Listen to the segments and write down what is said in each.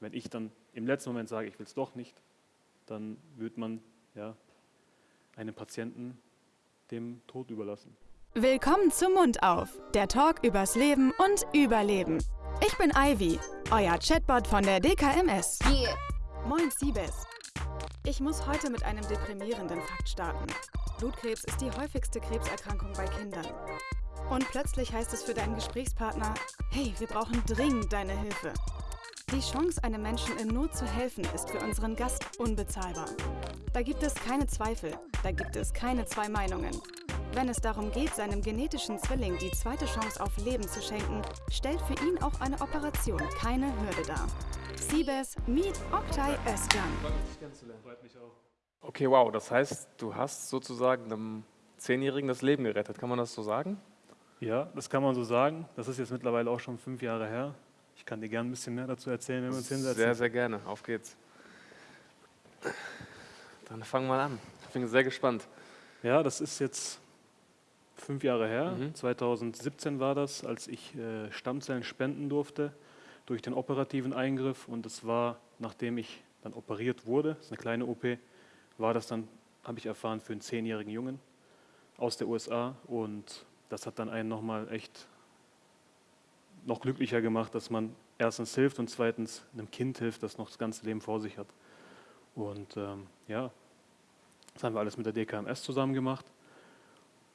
wenn ich dann im letzten Moment sage, ich will es doch nicht, dann wird man ja, einen Patienten dem Tod überlassen. Willkommen zum Mund auf, der Talk übers Leben und Überleben. Ich bin Ivy, euer Chatbot von der DKMS. Yeah. Moin Siebes. Ich muss heute mit einem deprimierenden Fakt starten. Blutkrebs ist die häufigste Krebserkrankung bei Kindern. Und plötzlich heißt es für deinen Gesprächspartner, hey, wir brauchen dringend deine Hilfe. Die Chance, einem Menschen in Not zu helfen, ist für unseren Gast unbezahlbar. Da gibt es keine Zweifel, da gibt es keine zwei Meinungen. Wenn es darum geht, seinem genetischen Zwilling die zweite Chance auf Leben zu schenken, stellt für ihn auch eine Operation keine Hürde dar. Siebes, meet Oktay Özcan. Okay, wow, das heißt, du hast sozusagen einem Zehnjährigen das Leben gerettet, kann man das so sagen? Ja, das kann man so sagen. Das ist jetzt mittlerweile auch schon fünf Jahre her. Ich kann dir gerne ein bisschen mehr dazu erzählen, wenn wir uns hinsetzen. Sehr, sehr gerne. Auf geht's. Dann fangen wir an. Ich bin sehr gespannt. Ja, das ist jetzt fünf Jahre her. Mhm. 2017 war das, als ich äh, Stammzellen spenden durfte durch den operativen Eingriff. Und das war, nachdem ich dann operiert wurde, das ist eine kleine OP, war das dann, habe ich erfahren, für einen zehnjährigen Jungen aus der USA. Und das hat dann einen nochmal echt noch glücklicher gemacht, dass man erstens hilft und zweitens einem Kind hilft, das noch das ganze Leben vor sich hat. Und ähm, ja, das haben wir alles mit der DKMS zusammen gemacht.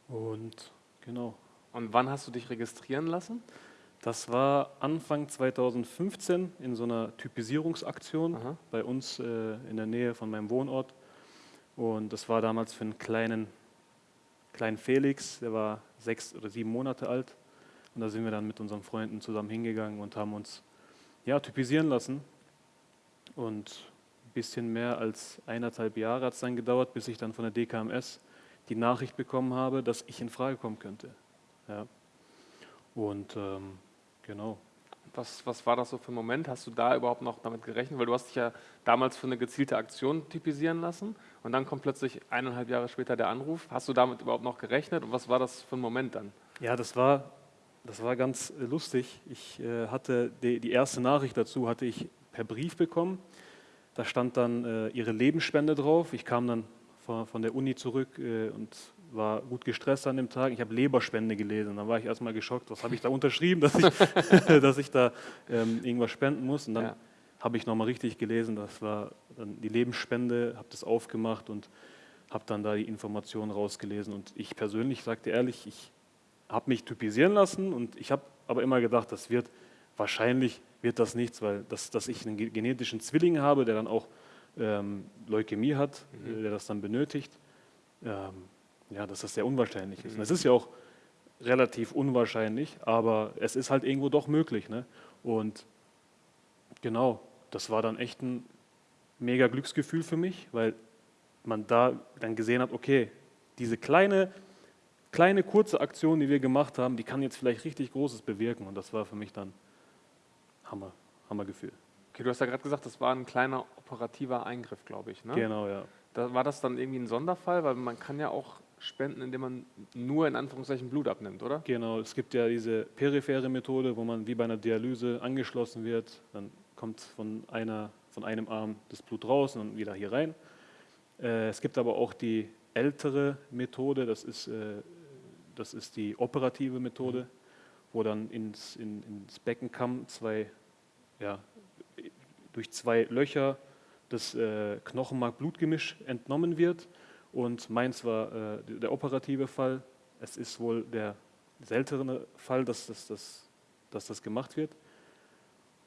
Und genau, Und wann hast du dich registrieren lassen? das war Anfang 2015 in so einer Typisierungsaktion Aha. bei uns äh, in der Nähe von meinem Wohnort. Und das war damals für einen kleinen, kleinen Felix, der war sechs oder sieben Monate alt. Und da sind wir dann mit unseren Freunden zusammen hingegangen und haben uns ja, typisieren lassen. Und ein bisschen mehr als eineinhalb Jahre hat es dann gedauert, bis ich dann von der DKMS die Nachricht bekommen habe, dass ich in Frage kommen könnte. Ja. Und ähm, genau. Was, was war das so für ein Moment? Hast du da überhaupt noch damit gerechnet? Weil du hast dich ja damals für eine gezielte Aktion typisieren lassen und dann kommt plötzlich eineinhalb Jahre später der Anruf. Hast du damit überhaupt noch gerechnet und was war das für ein Moment dann? Ja, das war, das war ganz äh, lustig. Ich äh, hatte die, die erste Nachricht dazu hatte ich per Brief bekommen. Da stand dann äh, ihre Lebensspende drauf. Ich kam dann von, von der Uni zurück äh, und war gut gestresst an dem Tag. Ich habe Leberspende gelesen. Da war ich erstmal geschockt. Was habe ich da unterschrieben, dass ich, dass ich da ähm, irgendwas spenden muss? Und dann Ja. habe ich nochmal richtig gelesen. Das war dann die Lebensspende, habe das aufgemacht und habe dann da die Informationen rausgelesen. Und ich persönlich sagte ehrlich, ich habe mich typisieren lassen und ich habe aber immer gedacht, das wird wahrscheinlich wird das nichts, weil das, dass ich einen ge- genetischen Zwilling habe, der dann auch ähm, Leukämie hat, Mhm. äh, der das dann benötigt, ähm, ja, dass das sehr unwahrscheinlich ist. Und es ist ja auch relativ unwahrscheinlich, aber es ist halt irgendwo doch möglich. Ne? Und genau, das war dann echt ein mega Glücksgefühl für mich, weil man da dann gesehen hat, okay, diese kleine, kleine kurze Aktion, die wir gemacht haben, die kann jetzt vielleicht richtig Großes bewirken. Und das war für mich dann Hammer, Hammergefühl. Okay, du hast ja gerade gesagt, das war ein kleiner operativer Eingriff, glaube ich. Ne? Genau, ja. Da, war das dann irgendwie ein Sonderfall? Weil man kann ja auch spenden, indem man nur in Anführungszeichen Blut abnimmt, oder? Genau, es gibt ja diese periphere Methode, wo man wie bei einer Dialyse angeschlossen wird. Dann kommt von, einer, von einem Arm das Blut raus und wieder hier rein. Äh, es gibt aber auch die ältere Methode, das ist, äh, das ist die operative Methode, wo dann ins, in, ins Beckenkamm zwei, ja, durch zwei Löcher das äh, Knochenmark-Blutgemisch entnommen wird. Und meins war äh, der operative Fall. Es ist wohl der seltene Fall, dass das, dass, dass das gemacht wird.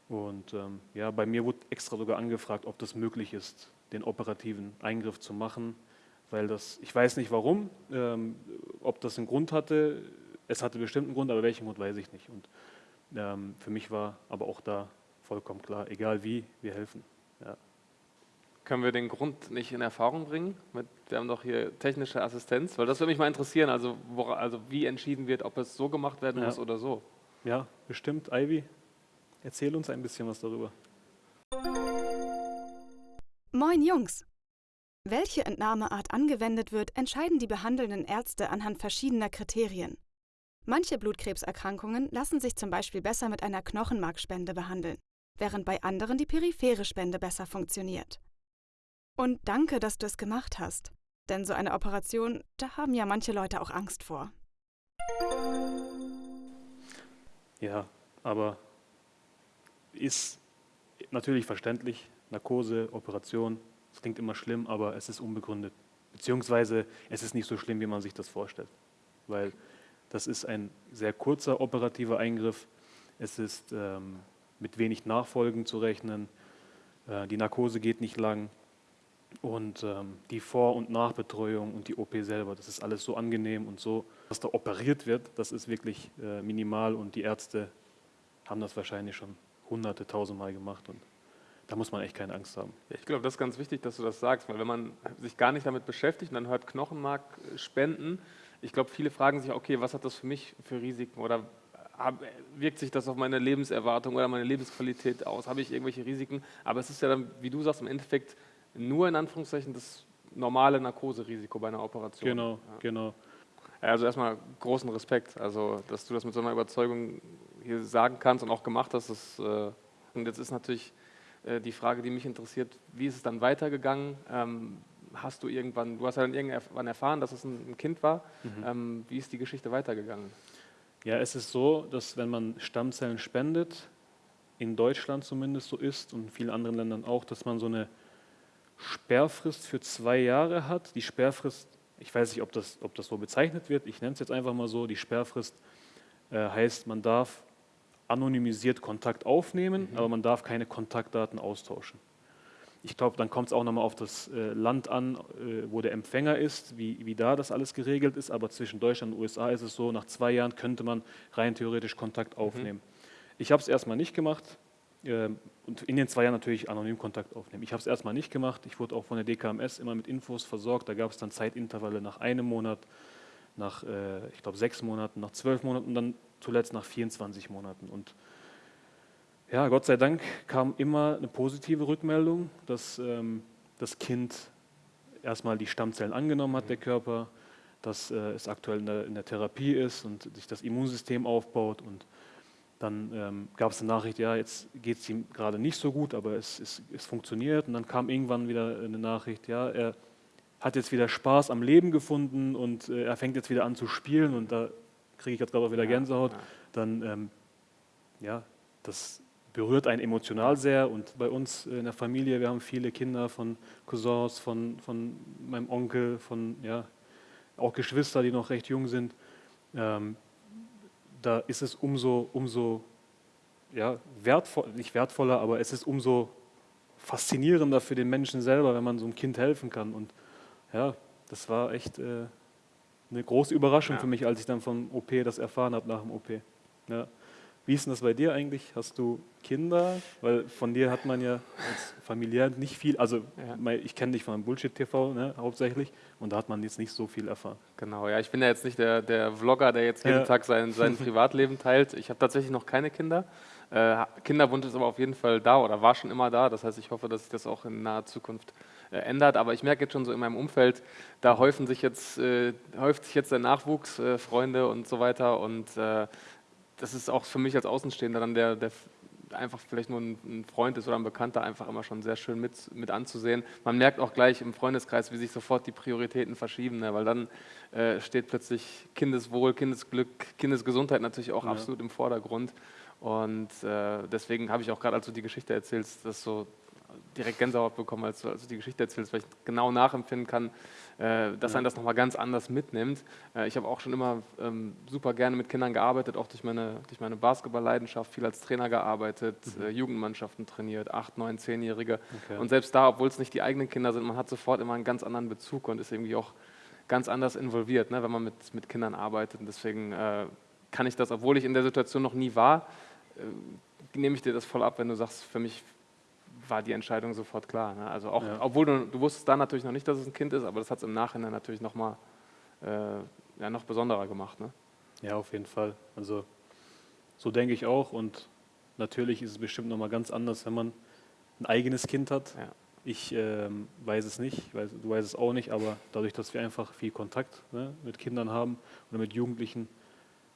Und ähm, ja, bei mir wurde extra sogar angefragt, ob das möglich ist, den operativen Eingriff zu machen, weil das, ich weiß nicht warum, ähm, ob das einen Grund hatte. Es hatte bestimmt einen Grund, aber welchen Grund weiß ich nicht. Und ähm, für mich war aber auch da vollkommen klar, egal wie, wir helfen. Ja. Können wir den Grund nicht in Erfahrung bringen? Mit, wir haben doch hier technische Assistenz, weil das würde mich mal interessieren, also, wora, also wie entschieden wird, ob es so gemacht werden Ja. muss oder so. ja, bestimmt. Ivy, erzähl uns ein bisschen was darüber. Moin Jungs! Welche Entnahmeart angewendet wird, entscheiden die behandelnden Ärzte anhand verschiedener Kriterien. Manche Blutkrebserkrankungen lassen sich zum Beispiel besser mit einer Knochenmarkspende behandeln. während bei anderen die periphere Spende besser funktioniert. Und danke, dass du es gemacht hast. Denn so eine Operation, da haben ja manche Leute auch Angst vor. Ja, aber ist natürlich verständlich. Narkose, Operation, das klingt immer schlimm, aber es ist unbegründet. Beziehungsweise es ist nicht so schlimm, wie man sich das vorstellt. Weil das ist ein sehr kurzer operativer Eingriff. Es ist ähm, mit wenig Nachfolgen zu rechnen. Äh, die Narkose geht nicht lang. Und ähm, die Vor- und Nachbetreuung und die OP selber, das ist alles so angenehm und so, was da operiert wird, das ist wirklich äh, minimal und die Ärzte haben das wahrscheinlich schon hunderte, tausendmal gemacht und da muss man echt keine Angst haben. Ja, ich glaube, das ist ganz wichtig, dass du das sagst, weil wenn man sich gar nicht damit beschäftigt und dann hört Knochenmark spenden, ich glaube, viele fragen sich, okay, was hat das für mich für Risiken oder wirkt sich das auf meine Lebenserwartung oder meine Lebensqualität aus? Habe ich irgendwelche Risiken? Aber es ist ja dann, wie du sagst, im Endeffekt nur in Anführungszeichen das normale Narkoserisiko bei einer Operation. Genau, ja. genau. Also erstmal großen Respekt, also dass du das mit so einer Überzeugung hier sagen kannst und auch gemacht hast. Das, äh, und jetzt ist natürlich äh, die Frage, die mich interessiert, wie ist es dann weitergegangen? Ähm, hast du irgendwann, du hast ja dann irgendwann erfahren, dass es ein, Kind war. Mhm. Ähm, wie ist die Geschichte weitergegangen? Ja, es ist so, dass wenn man Stammzellen spendet, in Deutschland zumindest so ist und in vielen anderen Ländern auch, dass man so eine Sperrfrist für zwei Jahre hat. Die Sperrfrist, ich weiß nicht, ob das, ob das so bezeichnet wird, ich nenne es jetzt einfach mal so, die Sperrfrist äh, heißt, man darf anonymisiert Kontakt aufnehmen, mhm. aber man darf keine Kontaktdaten austauschen. Ich glaube, dann kommt es auch nochmal auf das äh, Land an, äh, wo der Empfänger ist, wie, wie da das alles geregelt ist. Aber zwischen Deutschland und USA ist es so, nach zwei Jahren könnte man rein theoretisch Kontakt mhm. aufnehmen. Mhm. Ich habe es erstmal nicht gemacht äh, und in den zwei Jahren natürlich anonym Kontakt aufnehmen. Ich habe es erstmal nicht gemacht. Ich wurde auch von der DKMS immer mit Infos versorgt. Da gab es dann Zeitintervalle nach einem Monat, nach, äh, ich glaube, sechs Monaten, nach zwölf Monaten und dann zuletzt nach 24 Monaten. Und ja, Gott sei Dank kam immer eine positive Rückmeldung, dass ähm, das Kind erstmal die Stammzellen angenommen hat, der Körper, dass äh, es aktuell in der, in der, Therapie ist und sich das Immunsystem aufbaut. Und dann ähm, gab es eine Nachricht, ja, jetzt geht es ihm gerade nicht so gut, aber es, es, es funktioniert. Und dann kam irgendwann wieder eine Nachricht, ja, er hat jetzt wieder Spaß am Leben gefunden und äh, er fängt jetzt wieder an zu spielen und da kriege ich jetzt gerade auch wieder Gänsehaut. Ja, ja. Dann, ähm, ja, das berührt einen emotional sehr und bei uns in der Familie, wir haben viele Kinder von Cousins, von, von meinem Onkel, von ja, auch Geschwister, die noch recht jung sind. Ähm, da ist es umso, umso ja, wertvoll, nicht wertvoller, aber es ist umso faszinierender für den Menschen selber, wenn man so einem Kind helfen kann. Und ja, das war echt äh, eine große Überraschung ja. für mich, als ich dann vom OP das erfahren habe nach dem OP. Ja. Wie ist denn das bei dir eigentlich? Hast du Kinder? Weil von dir hat man ja als familiär nicht viel, also ja. ich kenne dich von Bullshit-TV ne, hauptsächlich und da hat man jetzt nicht so viel erfahren. Genau, ja, ich bin ja jetzt nicht der, der Vlogger, der jetzt jeden ja. Tag sein, sein Privatleben teilt. Ich habe tatsächlich noch keine Kinder. Äh, Kinderwunsch ist aber auf jeden Fall da oder war schon immer da. Das heißt, ich hoffe, dass sich das auch in naher Zukunft äh, ändert. Aber ich merke jetzt schon so in meinem Umfeld, da häufen sich jetzt, äh, häuft sich jetzt der Nachwuchs, äh, Freunde und so weiter und äh, das ist auch für mich als Außenstehender dann der, der einfach vielleicht nur ein, Freund ist oder ein Bekannter, einfach immer schon sehr schön mit, mit anzusehen. Man merkt auch gleich im Freundeskreis, wie sich sofort die Prioritäten verschieben, ne? weil dann äh, steht plötzlich Kindeswohl, Kindesglück, Kindesgesundheit natürlich auch ja. absolut im Vordergrund. Und äh, deswegen habe ich auch gerade, als du die Geschichte erzählst, das so direkt Gänsehaut bekommen, als du, als du die Geschichte erzählst, weil ich genau nachempfinden kann, äh, dass ja. einen das nochmal ganz anders mitnimmt. Äh, ich habe auch schon immer ähm, super gerne mit Kindern gearbeitet, auch durch meine, durch meine Basketball-Leidenschaft, viel als Trainer gearbeitet, mhm. äh, Jugendmannschaften trainiert, acht, neun, zehnjährige. Okay. Und selbst da, obwohl es nicht die eigenen Kinder sind, man hat sofort immer einen ganz anderen Bezug und ist irgendwie auch ganz anders involviert, ne, wenn man mit, mit Kindern arbeitet. Und deswegen äh, kann ich das, obwohl ich in der Situation noch nie war, äh, nehme ich dir das voll ab, wenn du sagst, für mich war die Entscheidung sofort klar. Ne? Also auch, ja. obwohl du, du wusstest da natürlich noch nicht, dass es ein Kind ist, aber das hat es im Nachhinein natürlich noch mal äh, ja, noch besonderer gemacht. Ne? Ja, auf jeden Fall. Also so denke ich auch und natürlich ist es bestimmt noch mal ganz anders, wenn man ein eigenes Kind hat. Ja. Ich ähm, weiß es nicht, weiß, du weißt es auch nicht, aber dadurch, dass wir einfach viel Kontakt ne, mit Kindern haben oder mit Jugendlichen,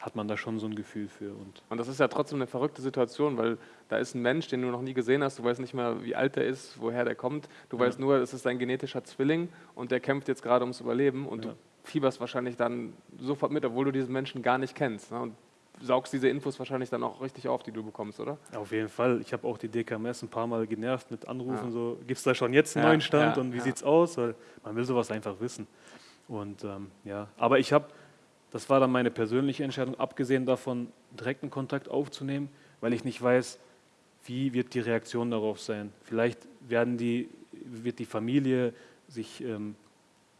hat man da schon so ein Gefühl für. Und, und das ist ja trotzdem eine verrückte Situation, weil da ist ein Mensch, den du noch nie gesehen hast, du weißt nicht mehr, wie alt der ist, woher der kommt, du ja. weißt nur, es ist ein genetischer Zwilling und der kämpft jetzt gerade ums Überleben und ja. du fieberst wahrscheinlich dann sofort mit, obwohl du diesen Menschen gar nicht kennst. Ne? Und saugst diese Infos wahrscheinlich dann auch richtig auf, die du bekommst, oder? Auf jeden Fall. Ich habe auch die DKMS ein paar Mal genervt mit Anrufen, ja. so, gibt es da schon jetzt einen ja, neuen Stand ja, und wie ja. es aus? Weil man will sowas einfach wissen. Und ähm, ja, aber ich habe, das war dann meine persönliche Entscheidung, abgesehen davon, direkten Kontakt aufzunehmen, weil ich nicht weiß, wie wird die Reaktion darauf sein. Vielleicht werden die, wird die Familie sich ähm,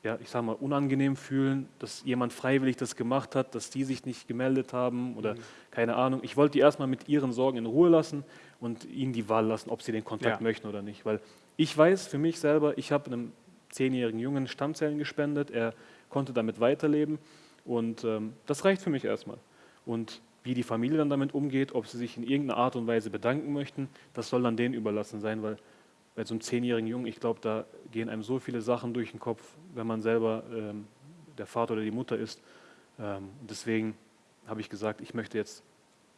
ja, ich sage mal, unangenehm fühlen, dass jemand freiwillig das gemacht hat, dass die sich nicht gemeldet haben oder mhm. keine Ahnung. Ich wollte die erstmal mit ihren Sorgen in Ruhe lassen und ihnen die Wahl lassen, ob sie den Kontakt ja. möchten oder nicht. Weil ich weiß für mich selber, ich habe einem zehnjährigen Jungen Stammzellen gespendet, er konnte damit weiterleben und ähm, das reicht für mich erstmal. Und wie die Familie dann damit umgeht, ob sie sich in irgendeiner Art und Weise bedanken möchten, das soll dann denen überlassen sein, weil bei so einem zehnjährigen Jungen, ich glaube, da gehen einem so viele Sachen durch den Kopf, wenn man selber ähm, der Vater oder die Mutter ist. Ähm, deswegen habe ich gesagt, ich möchte jetzt,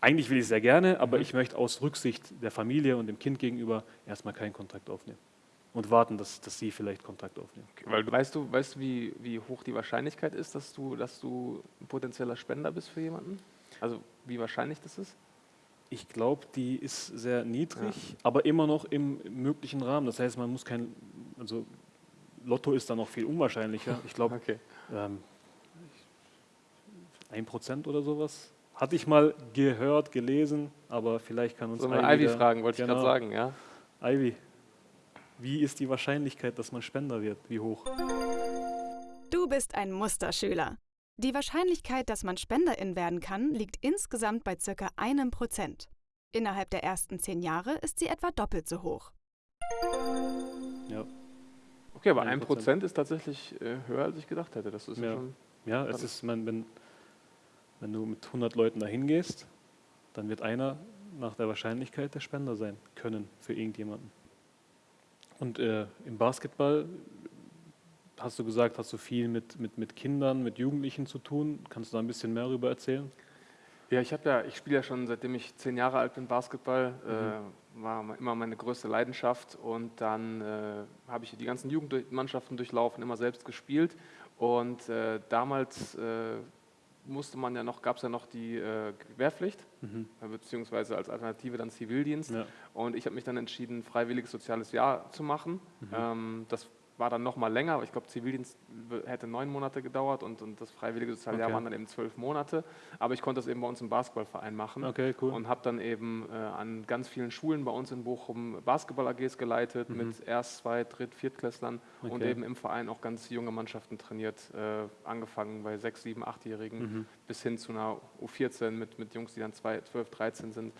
eigentlich will ich es sehr gerne, aber mhm. ich möchte aus Rücksicht der Familie und dem Kind gegenüber erstmal keinen Kontakt aufnehmen und warten, dass, dass sie vielleicht Kontakt aufnehmen. Okay, weil weißt du, weißt du wie, wie hoch die Wahrscheinlichkeit ist, dass du, dass du ein potenzieller Spender bist für jemanden? Also wie wahrscheinlich das ist? Ich glaube, die ist sehr niedrig, ja. aber immer noch im möglichen Rahmen. Das heißt, man muss kein, also Lotto ist da noch viel unwahrscheinlicher. Ich glaube, okay. ähm, ein Prozent oder sowas. Hatte ich mal gehört, gelesen, aber vielleicht kann uns so Ivy fragen, wollte genau. ich gerade sagen, ja. Ivy, wie ist die Wahrscheinlichkeit, dass man Spender wird? Wie hoch? Du bist ein Musterschüler. Die Wahrscheinlichkeit, dass man Spenderin werden kann, liegt insgesamt bei ca. einem Prozent. Innerhalb der ersten zehn Jahre ist sie etwa doppelt so hoch. Ja. Okay, aber ein Prozent ist tatsächlich äh, höher, als ich gedacht hätte. Das ist ja, schon ja es ist, man, wenn, wenn du mit 100 Leuten dahin gehst, dann wird einer nach der Wahrscheinlichkeit der Spender sein können für irgendjemanden. Und äh, im Basketball hast du gesagt, hast du viel mit, mit, mit Kindern, mit Jugendlichen zu tun. Kannst du da ein bisschen mehr darüber erzählen? Ja, ich habe ja, ich spiele ja schon seitdem ich zehn Jahre alt bin Basketball, mhm. äh, war immer meine größte Leidenschaft und dann äh, habe ich die ganzen Jugendmannschaften durchlaufen, immer selbst gespielt und äh, damals äh, musste man ja noch, gab es ja noch die äh, Wehrpflicht, mhm. beziehungsweise als Alternative dann Zivildienst ja. und ich habe mich dann entschieden, freiwilliges soziales Jahr zu machen. Mhm. Ähm, das war dann noch mal länger, aber ich glaube, Zivildienst hätte neun Monate gedauert und, und das freiwillige Sozialjahr okay. waren dann eben zwölf Monate. Aber ich konnte das eben bei uns im Basketballverein machen okay, cool. und habe dann eben äh, an ganz vielen Schulen bei uns in Bochum Basketball-AGs geleitet mhm. mit Erst-, Zweit-, Dritt-, Viertklässlern okay. und eben im Verein auch ganz junge Mannschaften trainiert, äh, angefangen bei sechs, sieben, achtjährigen mhm. bis hin zu einer U14 mit, mit Jungs, die dann zwei, 12, 13 sind.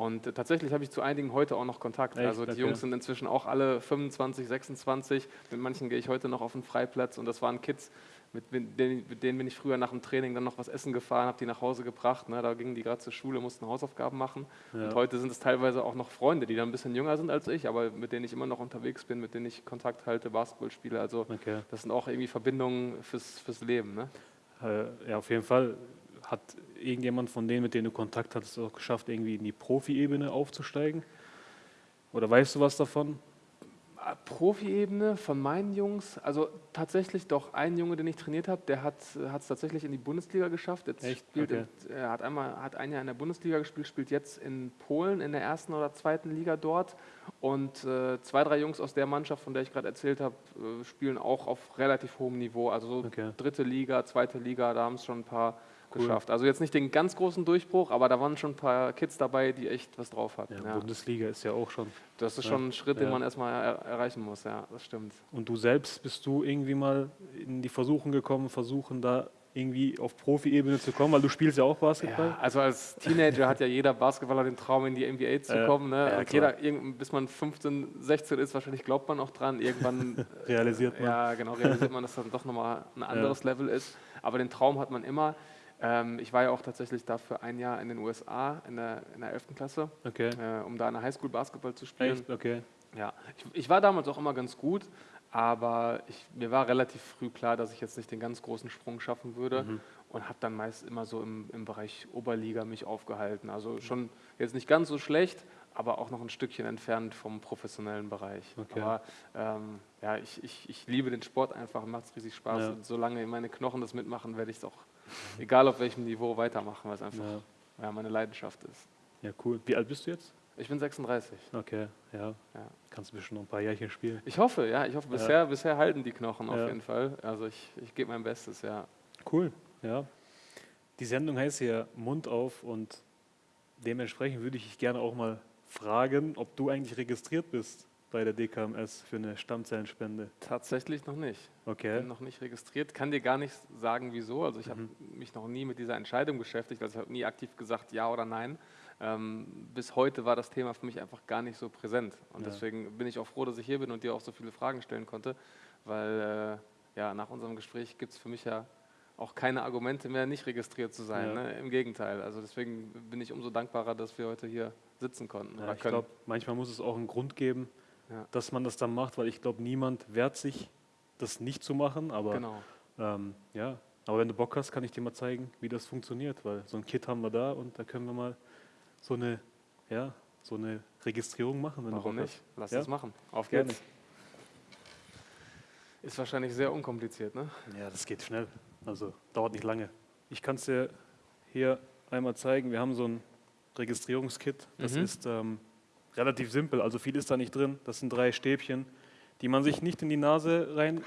Und äh, tatsächlich habe ich zu einigen heute auch noch Kontakt. Echt? Also die okay. Jungs sind inzwischen auch alle 25, 26. Mit manchen gehe ich heute noch auf den Freiplatz und das waren Kids, mit denen, mit denen bin ich früher nach dem Training dann noch was essen gefahren, habe die nach Hause gebracht. Ne? Da gingen die gerade zur Schule, mussten Hausaufgaben machen. Ja. Und heute sind es teilweise auch noch Freunde, die dann ein bisschen jünger sind als ich, aber mit denen ich immer noch unterwegs bin, mit denen ich Kontakt halte, Basketball spiele. Also okay. das sind auch irgendwie Verbindungen fürs, fürs Leben. Ne? Äh, ja, auf jeden Fall hat irgendjemand von denen, mit denen du Kontakt hattest, auch geschafft, irgendwie in die Profi-Ebene aufzusteigen? Oder weißt du was davon? Profi-Ebene von meinen Jungs, also tatsächlich doch ein Junge, den ich trainiert habe, der hat es tatsächlich in die Bundesliga geschafft. Jetzt Echt? Spielt okay. in, er hat einmal hat ein Jahr in der Bundesliga gespielt, spielt jetzt in Polen in der ersten oder zweiten Liga dort. Und äh, zwei, drei Jungs aus der Mannschaft, von der ich gerade erzählt habe, äh, spielen auch auf relativ hohem Niveau. Also so okay. dritte Liga, zweite Liga, da haben es schon ein paar cool. geschafft. Also jetzt nicht den ganz großen Durchbruch, aber da waren schon ein paar Kids dabei, die echt was drauf hatten. Ja, ja. Bundesliga ist ja auch schon. Das ist schon ein Schritt, den man erstmal er erreichen muss, ja, das stimmt. Und du selbst bist du irgendwie mal in die Versuchung gekommen, versuchen da irgendwie auf Profi-Ebene zu kommen, weil du spielst ja auch Basketball. Ja, also als Teenager hat ja jeder Basketballer den Traum, in die NBA zu kommen. Ne? Ja, jeder, bis man 15, 16 ist, wahrscheinlich glaubt man auch dran. Irgendwann realisiert man. Ja, genau, realisiert man, dass das dann doch nochmal ein anderes Level ist. Aber den Traum hat man immer. Ähm, ich war ja auch tatsächlich dafür ein Jahr in den USA in der, in der 11. Klasse, okay. äh, um da in der Highschool Basketball zu spielen. Echt? Okay. Ja, ich, ich, war damals auch immer ganz gut, aber ich, mir war relativ früh klar, dass ich jetzt nicht den ganz großen Sprung schaffen würde. Mhm. und habe dann meist immer so im, im Bereich Oberliga mich aufgehalten. Also schon jetzt nicht ganz so schlecht, aber auch noch ein Stückchen entfernt vom professionellen Bereich. Okay. Aber ähm, ja, ich, ich, ich liebe den Sport einfach, macht es riesig Spaß. Ja. Solange meine Knochen das mitmachen, werde ich es auch, egal auf welchem Niveau, weitermachen, weil es einfach Ja. ja, meine Leidenschaft ist. ja, cool. Wie alt bist du jetzt? Ich bin 36. Okay, ja. Ja. Kannst du bestimmt noch ein paar Jährchen spielen. Ich hoffe, ja, ich hoffe, bisher, bisher halten die Knochen auf jeden Fall. Also ich, ich gebe mein Bestes, ja. Cool, ja. Die Sendung heißt ja Mund auf und dementsprechend würde ich dich gerne auch mal fragen, ob du eigentlich registriert bist bei der DKMS für eine Stammzellenspende. Tatsächlich noch nicht. Okay. Bin noch nicht registriert. Kann dir gar nicht sagen, wieso. Also ich habe Mhm. mich noch nie mit dieser Entscheidung beschäftigt. Also ich habe nie aktiv gesagt, ja oder nein. Ähm, bis heute war das Thema für mich einfach gar nicht so präsent. Und Ja. deswegen bin ich auch froh, dass ich hier bin und dir auch so viele Fragen stellen konnte. Weil äh, ja, nach unserem Gespräch gibt es für mich ja auch keine Argumente mehr, nicht registriert zu sein. Ja. Ne? Im Gegenteil. Also deswegen bin ich umso dankbarer, dass wir heute hier sitzen konnten. Ja, ich glaube, manchmal muss es auch einen Grund geben, Ja. dass man das dann macht, weil ich glaube, niemand wehrt sich, das nicht zu machen. Aber genau. ähm, ja, aber wenn du Bock hast, kann ich dir mal zeigen, wie das funktioniert, weil so ein Kit haben wir da und da können wir mal so eine, ja, so eine Registrierung machen, wenn Warum du Bock nicht? Lass Ja? das machen. Auf Gerne. geht's. Ist wahrscheinlich sehr unkompliziert, ne? hast. Ja, das geht schnell. Also dauert nicht lange. Ich kann es dir hier einmal zeigen. Wir haben so ein Registrierungskit. Das Mhm. ist ähm, relativ simpel. Also viel ist da nicht drin. Das sind drei Stäbchen, die man sich nicht in die Nase rein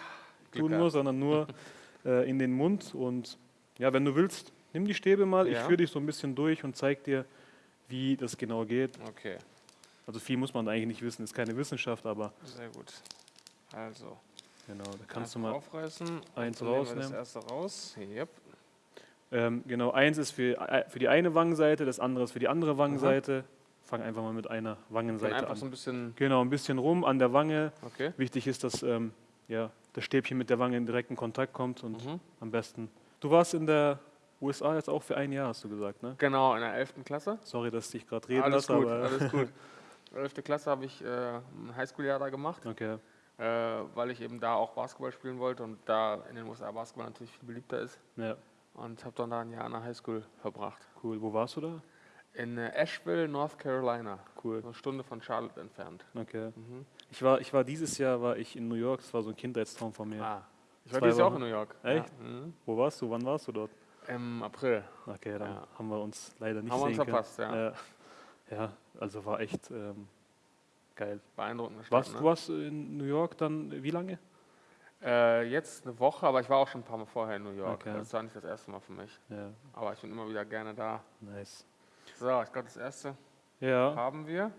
tun muss, sondern nur äh, in den Mund. Und ja, wenn du willst, nimm die Stäbe mal. Ich Ja. führe dich so ein bisschen durch und zeig dir, wie das genau geht. Okay, Also viel muss man eigentlich nicht wissen, ist keine Wissenschaft, aber sehr gut. Also, genau, da kannst du mal aufreißen. eins Dann nehmen wir das rausnehmen. erste raus. Yep. Ähm, genau, eins ist für, äh, für die eine Wangenseite, das andere ist für die andere Wangenseite. Fang einfach mal mit einer Wangenseite einfach an. so ein bisschen, Genau, ein bisschen rum an der Wange. okay. Wichtig ist, dass ähm, ja, das Stäbchen mit der Wange in direkten Kontakt kommt und Mhm. am besten. Du warst in der USA jetzt auch für ein Jahr, hast du gesagt, ne? Genau, in der 11. Klasse. Sorry, dass ich gerade reden alles lasse, gut, aber. alles gut. 11. Klasse habe ich äh, ein Highschool-Jahr da gemacht, Okay, äh, weil ich eben da auch Basketball spielen wollte und da in den USA Basketball natürlich viel beliebter ist. ja, Und habe dann da ein Jahr an der Highschool verbracht. cool. Wo warst du da? In äh, Asheville, North Carolina. Cool, Eine Stunde von Charlotte entfernt. okay. Mhm. Ich war, ich war dieses Jahr war ich in New York, das war so ein Kindheitstraum von mir. Ah. Ich war Zwei dieses Jahr auch in New York. Echt? Ja. Mhm. Wo warst du? Wann warst du dort? Im April. Okay, dann Ja. haben wir uns leider nicht Haben wir uns sehen verpasst, ja. ja. Ja, also war echt ähm, geil. Beeindruckende Stadt. Warst, ne? Du warst in New York dann wie lange? Äh, jetzt eine Woche, aber ich war auch schon ein paar Mal vorher in New York. Okay. Das war nicht das erste Mal für mich. Ja, Aber ich bin immer wieder gerne da. nice. So, ich glaube, das erste Ja, haben wir.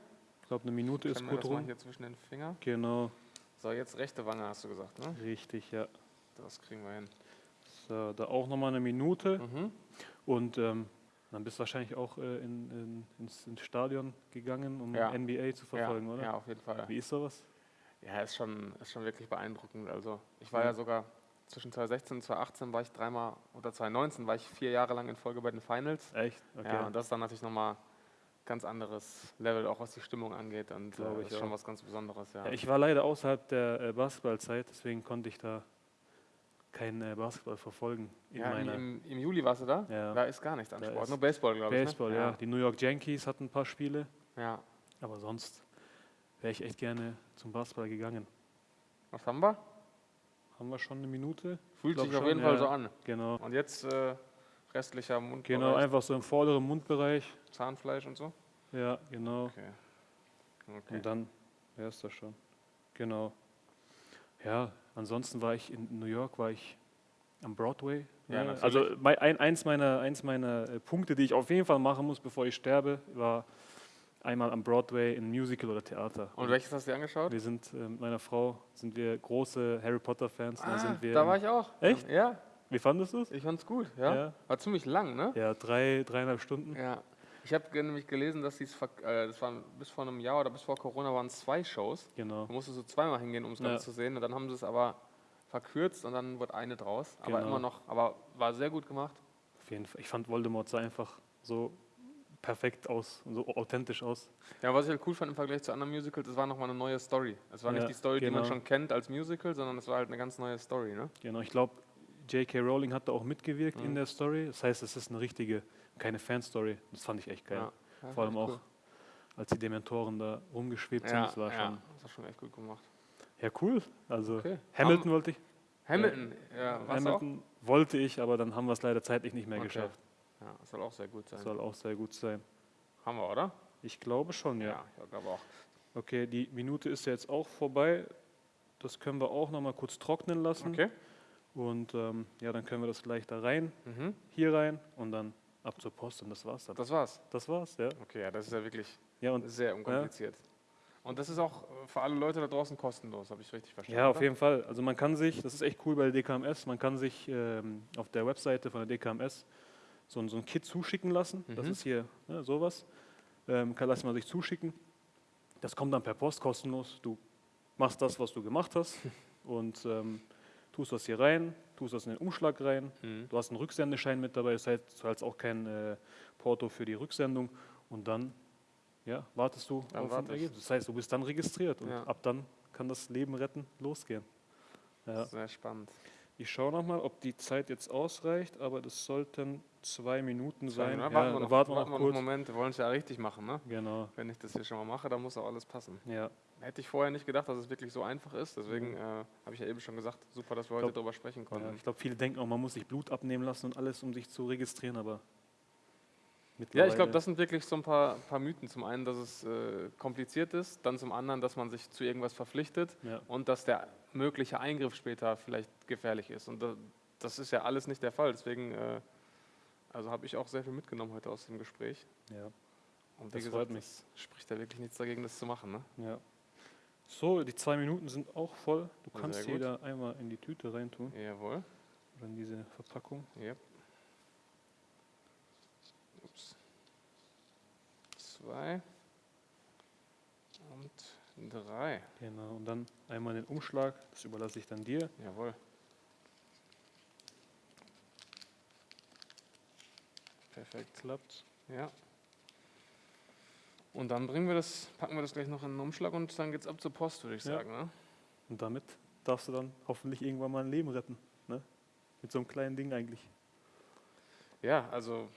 ich glaube, eine Minute ist gut das mal rum. hier zwischen den Fingern. Genau, So, jetzt rechte Wange hast du gesagt, ne? richtig, ja. Das kriegen wir hin. So, da auch nochmal eine Minute. Mhm. Und ähm, dann bist du wahrscheinlich auch äh, in, in, ins, ins Stadion gegangen, um Ja. NBA zu verfolgen, ja, oder? Ja, auf jeden Fall. Wie ist sowas? Ja, ist schon, ist schon wirklich beeindruckend. Also ich war Ja. ja sogar zwischen 2016 und 2018 war ich dreimal, oder 2019 war ich vier Jahre lang in Folge bei den Finals. Echt? Okay. Ja, und das ist dann natürlich nochmal ganz anderes Level, auch was die Stimmung angeht. Und Glaube äh, ich ist schon auch. was ganz Besonderes, ja. Ja, ich war leider außerhalb der äh, Basketballzeit, deswegen konnte ich da kein äh, Basketball verfolgen. Ja, im, im, Juli warst du da? Ja. Da ist gar nichts an Da Sport, nur Baseball, glaube ich. Baseball, ne? ja. Die New York Yankees hatten ein paar Spiele, ja. aber sonst wäre ich echt gerne zum Basketball gegangen. Was haben wir? Haben wir schon eine Minute? Fühlt sich auf schon, jeden Fall ja. so an. Genau. Und jetzt äh, restlicher Mund, Genau, einfach so im vorderen Mundbereich. Zahnfleisch und so. Ja, genau. Okay. okay. Und dann wäre es das schon. Genau. Ja, ansonsten war ich in New York, war ich am Broadway. Ja, ne? also ein, eins meiner, eins meiner äh, Punkte, die ich auf jeden Fall machen muss, bevor ich sterbe, war einmal am Broadway in Musical oder Theater. Und welches hast du dir angeschaut? wir sind äh, mit meiner Frau sind wir große Harry Potter Fans. und da sind wir Ah, da war ich auch. Echt? Ja, Wie fandest du es? ich fand's gut. Ja. Ja. War ziemlich lang, ne? Ja, drei, dreieinhalb Stunden. Ja. Ich habe nämlich gelesen, dass die's äh, das waren bis vor einem Jahr oder bis vor Corona waren es zwei Shows. Genau. Da musstest du zweimal hingehen, um es Ja. Zu sehen. Und dann haben sie es aber verkürzt und dann wurde eine draus. Aber Genau. immer noch, aber war sehr gut gemacht. Auf jeden Fall. Ich fand Voldemort sah einfach so perfekt aus, so authentisch aus. Ja, was ich halt cool fand im Vergleich zu anderen Musicals, es war nochmal eine neue Story. Es war Ja, nicht die Story, die man genau. schon kennt als Musical, sondern es war halt eine ganz neue Story, ne? Genau, ich glaube, J.K. Rowling hat da auch mitgewirkt Mhm. in der Story. Das heißt, es ist eine richtige, keine Fanstory. Das fand ich echt geil. Ja. Ja, Vor allem auch, cool. als die Dementoren da rumgeschwebt sind. Ja, Das war schon. das war schon echt gut gemacht. Ja, cool. Also Okay. Hamilton wollte ich. Hamilton, ja, was auch? Hamilton wollte ich, aber dann haben wir es leider zeitlich nicht mehr Okay. geschafft. Ja, das soll auch sehr gut sein. Soll auch sehr gut sein. Haben wir, oder? Ich glaube schon, ja. ich glaube auch. Okay, die Minute ist ja jetzt auch vorbei. Das können wir auch noch mal kurz trocknen lassen. Okay. Und ähm, ja, dann können wir das gleich da rein, Mhm. hier rein und dann ab zur Post und das war's dann. Das war's. Das war's, ja. Okay, ja, das ist ja wirklich Ja, und sehr unkompliziert. Und das ist auch für alle Leute da draußen kostenlos, habe ich richtig verstanden? ja, auf oder? jeden Fall. Also man kann sich, das ist echt cool bei der DKMS, man kann sich ähm, auf der Webseite von der DKMS so, ein- so ein Kit zuschicken lassen. Das Mhm. ist hier ne, sowas. Ähm, kann lässt man sich zuschicken. Das kommt dann per Post kostenlos. Du machst das, was du gemacht hast und ähm, tust das hier rein, tust das in den Umschlag rein. Mhm. Du hast einen Rücksendeschein mit dabei, das heißt, du zahlst auch kein äh, Porto für die Rücksendung und dann ja, wartest du Dann auf warte ein. Ergebnis. Das heißt, du bist dann registriert und Ja. ab dann kann das Leben retten losgehen. Ja. Sehr spannend. Ich schaue nochmal, ob die Zeit jetzt ausreicht, aber das sollten zwei Minuten sein. Ja, Ja, warten wir dann noch, warten wir warten wir noch kurz. einen Moment, wir wollen es ja richtig machen. Ne? Genau, Wenn ich das hier schon mal mache, dann muss auch alles passen. ja. Hätte ich vorher nicht gedacht, dass es wirklich so einfach ist. Deswegen äh, habe ich ja eben schon gesagt, super, dass wir heute Glaub- darüber sprechen ja konnten. ich glaube, viele denken auch, man muss sich Blut abnehmen lassen und alles, um sich zu registrieren, aber Ja, ich glaube, das sind wirklich so ein paar, paar Mythen. Zum einen, dass es äh, kompliziert ist, dann zum anderen, dass man sich zu irgendwas verpflichtet Ja. und dass der mögliche Eingriff später vielleicht gefährlich ist. Und da, das ist ja alles nicht der Fall. Deswegen äh, also habe ich auch sehr viel mitgenommen heute aus dem Gespräch. Ja, Und wie Das gesagt, freut mich. es spricht da wirklich nichts dagegen, das zu machen. Ne? ja. So, die zwei Minuten sind auch voll. Du kannst jeder einmal in die Tüte reintun Jawohl. oder in diese Verpackung. Yep. Zwei und drei. Genau, und dann einmal den Umschlag, das überlasse ich dann dir. Jawohl. Perfekt. Klappt. Ja. Und dann bringen wir das, packen wir das gleich noch in den Umschlag und dann geht's ab zur Post, würde ich Ja. sagen. Ne? Und damit darfst du dann hoffentlich irgendwann mal ein Leben retten. Ne? Mit so einem kleinen Ding eigentlich. Ja, also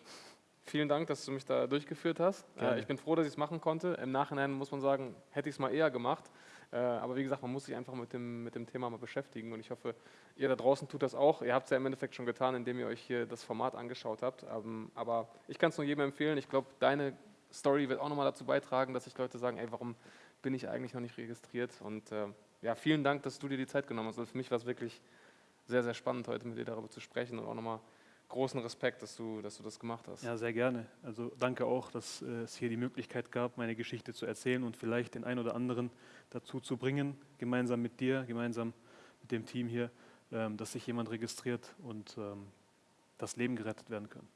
vielen Dank, dass du mich da durchgeführt hast. Äh, ich bin froh, dass ich es machen konnte. Im Nachhinein muss man sagen, hätte ich es mal eher gemacht. Äh, aber wie gesagt, man muss sich einfach mit dem, mit dem Thema mal beschäftigen. Und ich hoffe, ihr da draußen tut das auch. Ihr habt es ja im Endeffekt schon getan, indem ihr euch hier das Format angeschaut habt. Ähm, aber ich kann es nur jedem empfehlen. Ich glaube, deine Story wird auch nochmal dazu beitragen, dass sich Leute sagen, ey, warum bin ich eigentlich noch nicht registriert? Und äh, ja, vielen Dank, dass du dir die Zeit genommen hast. Also für mich war es wirklich sehr, sehr spannend, heute mit dir darüber zu sprechen und auch nochmal großen Respekt, dass du, dass du das gemacht hast. Ja, sehr gerne. Also danke auch, dass äh, es hier die Möglichkeit gab, meine Geschichte zu erzählen und vielleicht den einen oder anderen dazu zu bringen, gemeinsam mit dir, gemeinsam mit dem Team hier, ähm, dass sich jemand registriert und ähm, das Leben gerettet werden kann.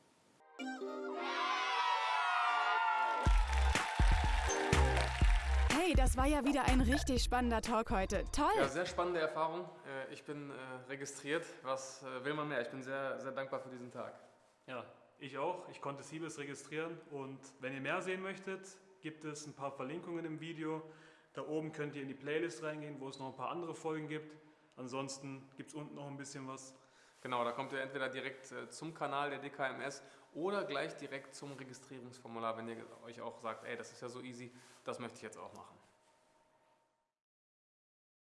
Hey, das war ja wieder ein richtig spannender Talk heute. Toll! Ja, sehr spannende Erfahrung. Äh, Ich bin äh, registriert. Was äh, will man mehr? Ich bin sehr, sehr dankbar für diesen Tag. Ja, ich auch. Ich konnte Siebes registrieren und wenn ihr mehr sehen möchtet, gibt es ein paar Verlinkungen im Video. Da oben könnt ihr in die Playlist reingehen, wo es noch ein paar andere Folgen gibt. Ansonsten gibt es unten noch ein bisschen was. Genau, da kommt ihr entweder direkt zum Kanal der DKMS oder gleich direkt zum Registrierungsformular, wenn ihr euch auch sagt, ey, das ist ja so easy, das möchte ich jetzt auch machen.